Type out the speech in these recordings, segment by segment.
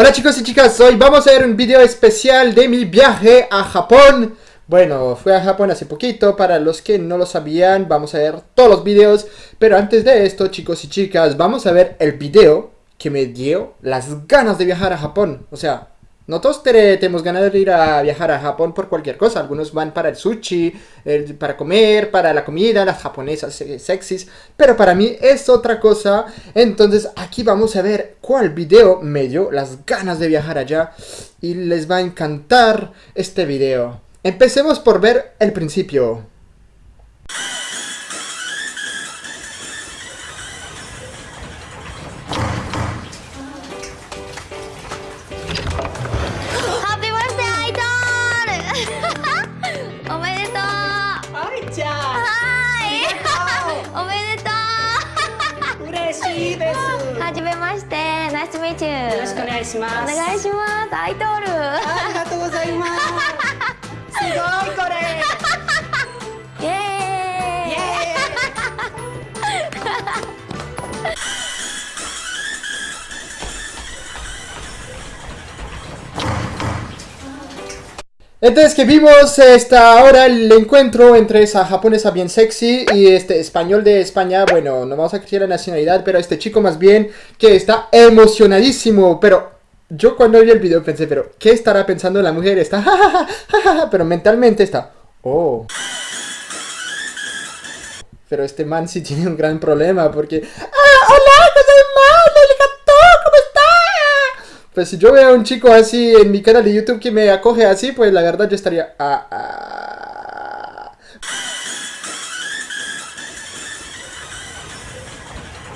Hola chicos y chicas, hoy vamos a ver un video especial de mi viaje a Japón. Bueno, fui a Japón hace poquito, para los que no lo sabían, vamos a ver todos los videos. Pero antes de esto, chicos y chicas, vamos a ver el video que me dio las ganas de viajar a Japón. O sea, no todos tenemos ganas de ir a viajar a Japón por cualquier cosa. Algunos van para el sushi, para comer, para la comida, las japonesas sexys. Pero para mí es otra cosa. Entonces aquí vamos a ver cuál video me dio las ganas de viajar allá. Y les va a encantar este video. Empecemos por ver el principio. Entonces que vimos esta ahora el encuentro entre esa japonesa bien sexy y este español de España, bueno, no vamos a decir la nacionalidad, pero este chico más bien que está emocionadísimo, pero yo cuando vi el video pensé, pero ¿qué estará pensando la mujer? Está pero mentalmente está, oh. Pero este man sí tiene un gran problema porque, ¡Ah, hola, Pues si yo veo a un chico así en mi canal de YouTube que me acoge así, pues la verdad yo estaría... Ah, ah.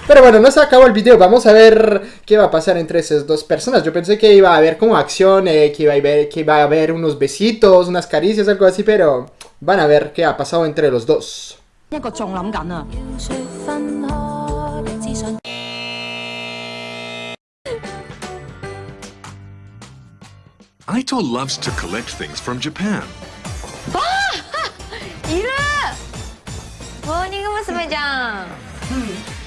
Pero bueno, no se acabó el video, vamos a ver qué va a pasar entre esas dos personas. Yo pensé que iba a haber como acción, eh, que, iba a haber, que iba a haber unos besitos, unas caricias, algo así, pero van a ver qué ha pasado entre los dos. Aito loves to collect things from Japan.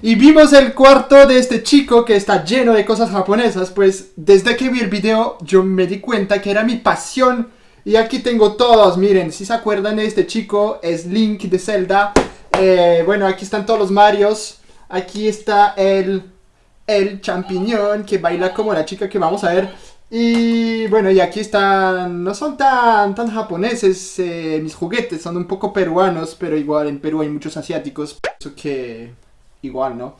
Y vimos el cuarto de este chico que está lleno de cosas japonesas, pues desde que vi el video yo me di cuenta que era mi pasión. Y aquí tengo todos, miren, si se acuerdan de este chico, es Link de Zelda. Eh, bueno, aquí están todos los Marios. Aquí está el el champiñón que baila como la chica que vamos a ver. Y bueno, y aquí están, no son tan, tan japoneses eh, mis juguetes, son un poco peruanos, pero igual en Perú hay muchos asiáticos, eso que igual, ¿no?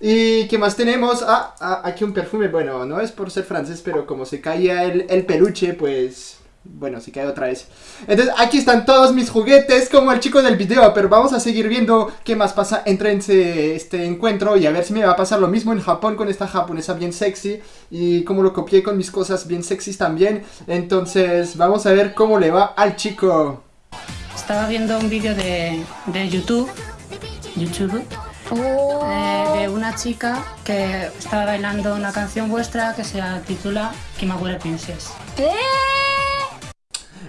¿Y qué más tenemos? Ah, ah, aquí un perfume, bueno, no es por ser francés, pero como se caía el, el peluche, pues bueno, se cae otra vez. Entonces, aquí están todos mis juguetes, como el chico del video, pero vamos a seguir viendo qué más pasa entre este encuentro y a ver si me va a pasar lo mismo en Japón con esta japonesa bien sexy y cómo lo copié con mis cosas bien sexys también. Entonces, vamos a ver cómo le va al chico. Estaba viendo un vídeo de, de YouTube, YouTube, oh. eh, de una chica que estaba bailando una canción vuestra que se titula Kimagure Princess. ¿Qué?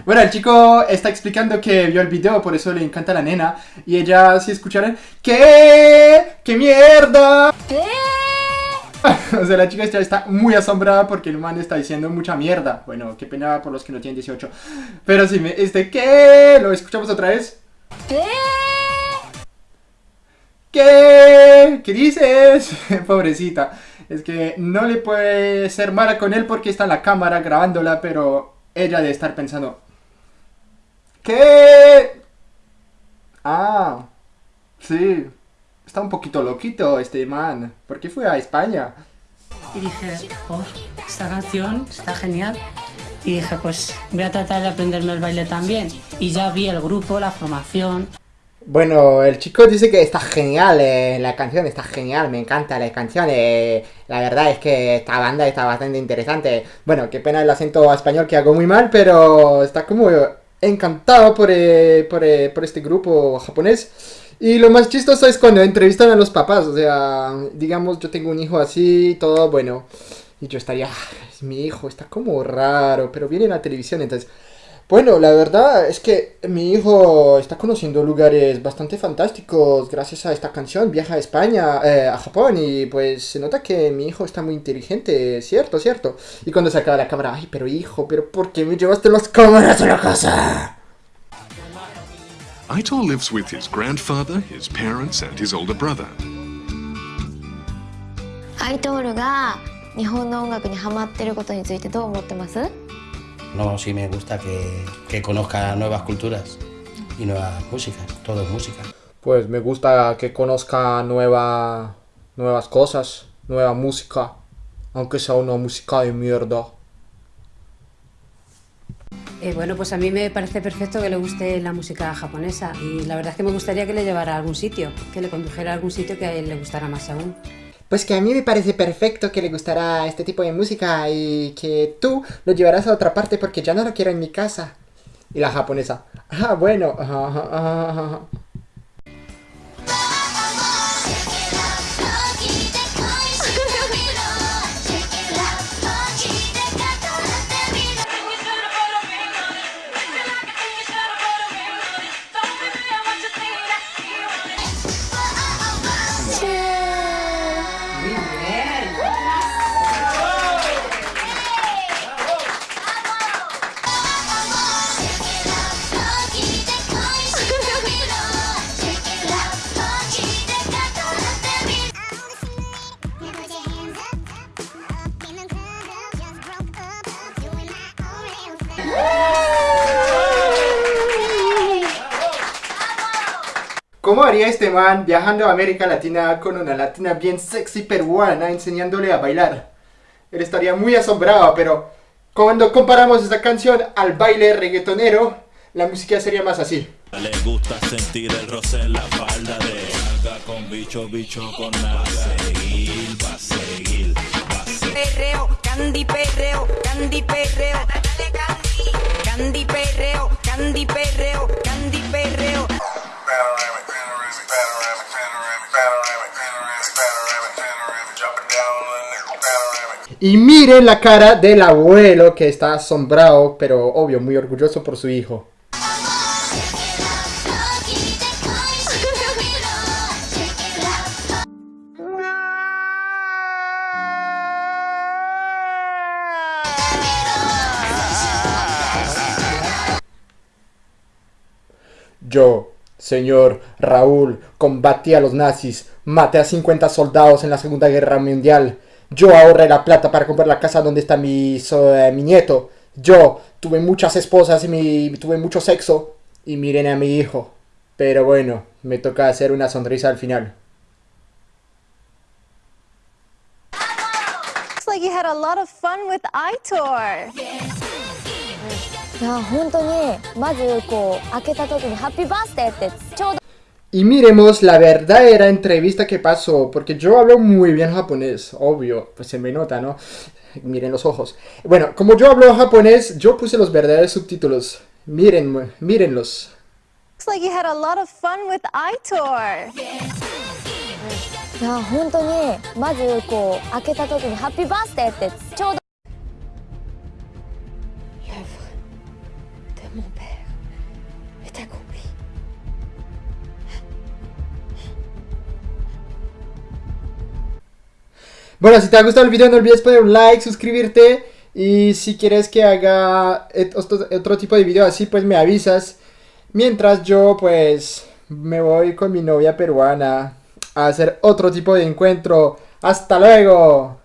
Bueno, el chico está explicando que vio el video, por eso le encanta la nena. Y ella, si escucharon, ¿qué? ¿Qué mierda? ¿Qué? o sea, la chica está muy asombrada porque el man está diciendo mucha mierda. Bueno, qué pena por los que no tienen 18. Pero sí, este, ¿qué? ¿Lo escuchamos otra vez? ¿Qué? ¿Qué? ¿Qué dices? Pobrecita. Es que no le puede ser mala con él porque está en la cámara grabándola, pero ella debe estar pensando, ¿Qué? Ah, sí. Está un poquito loquito este man. ¿Por qué fue a España? Y dije, oh, esta canción está genial. Y dije, pues voy a tratar de aprenderme el baile también. Y ya vi el grupo, la formación. Bueno, el chico dice que está genial, eh, la canción está genial, me encanta la canción, eh, la verdad es que esta banda está bastante interesante. Bueno, qué pena el acento español que hago muy mal, pero está como encantado por, eh, eh, por, este grupo japonés. Y lo más chistoso es cuando entrevistan a los papás, o sea, digamos, yo tengo un hijo así, todo, bueno, y yo estaría, ah, mi hijo, está como raro, pero viene en la televisión, entonces, Bueno, la verdad es que mi hijo está conociendo lugares bastante fantásticos gracias a esta canción. Viaja a España, eh, a Japón y pues se nota que mi hijo está muy inteligente, cierto, cierto. Y cuando se acaba la cámara, ay, pero hijo, pero ¿por qué me llevaste las cámaras a la casa? Aito lives with his grandfather, his parents, and his older brother. アイトールが日本の音楽にハマってることについてどう思ってます No, sí me gusta que, que conozca nuevas culturas y nuevas músicas, todo es música. Pues me gusta que conozca nueva, nuevas cosas, nueva música, aunque sea una música de mierda. Eh, bueno, pues a mí me parece perfecto que le guste la música japonesa y la verdad es que me gustaría que le llevara a algún sitio, que le condujera a algún sitio que a él le gustara más aún. Pues que a mí me parece perfecto que le gustará este tipo de música y que tú lo llevarás a otra parte porque ya no lo quiero en mi casa. Y la japonesa, ah, bueno, ¿Cómo haría este man viajando a América Latina con una latina bien sexy peruana enseñándole a bailar? Él estaría muy asombrado, pero cuando comparamos esta canción al baile reggaetonero, la música sería más así. Le gusta sentir el roce en la falda de Haga con bicho, bicho con nada. Va a seguir, va a seguir, va a seguir. perreo, candy perreo, candy perreo, dale candy, candy perreo, candy perreo. Y miren la cara del abuelo que está asombrado, pero obvio, muy orgulloso por su hijo. Yo, señor Raúl, combatí a los nazis, maté a 50 soldados en la Segunda Guerra Mundial. Yo ahorré la plata para comprar la casa donde está mi, so- eh, mi nieto. Yo tuve muchas esposas y mi, tuve mucho sexo. Y miren a mi hijo. Pero bueno, me toca hacer una sonrisa al final. Looks like you had a lot of fun with iTour いや本当にまずこう開けた時に「ハッピーバースデー」ってちょうど Y miremos la verdadera entrevista que pasó, porque yo hablo muy bien japonés, obvio, pues se me nota, ¿no? Miren los ojos. Bueno, como yo hablo japonés, yo puse los verdaderos subtítulos. Miren, mírenlos. Looks like you had a lot of fun with iTour いや本当にまずこう開けた時に「ハッピーバースデー」ってちょうど de mon père Bueno, si te ha gustado el video no olvides poner un like, suscribirte y si quieres que haga otro tipo de video así pues me avisas. Mientras yo pues me voy con mi novia peruana a hacer otro tipo de encuentro. ¡Hasta luego!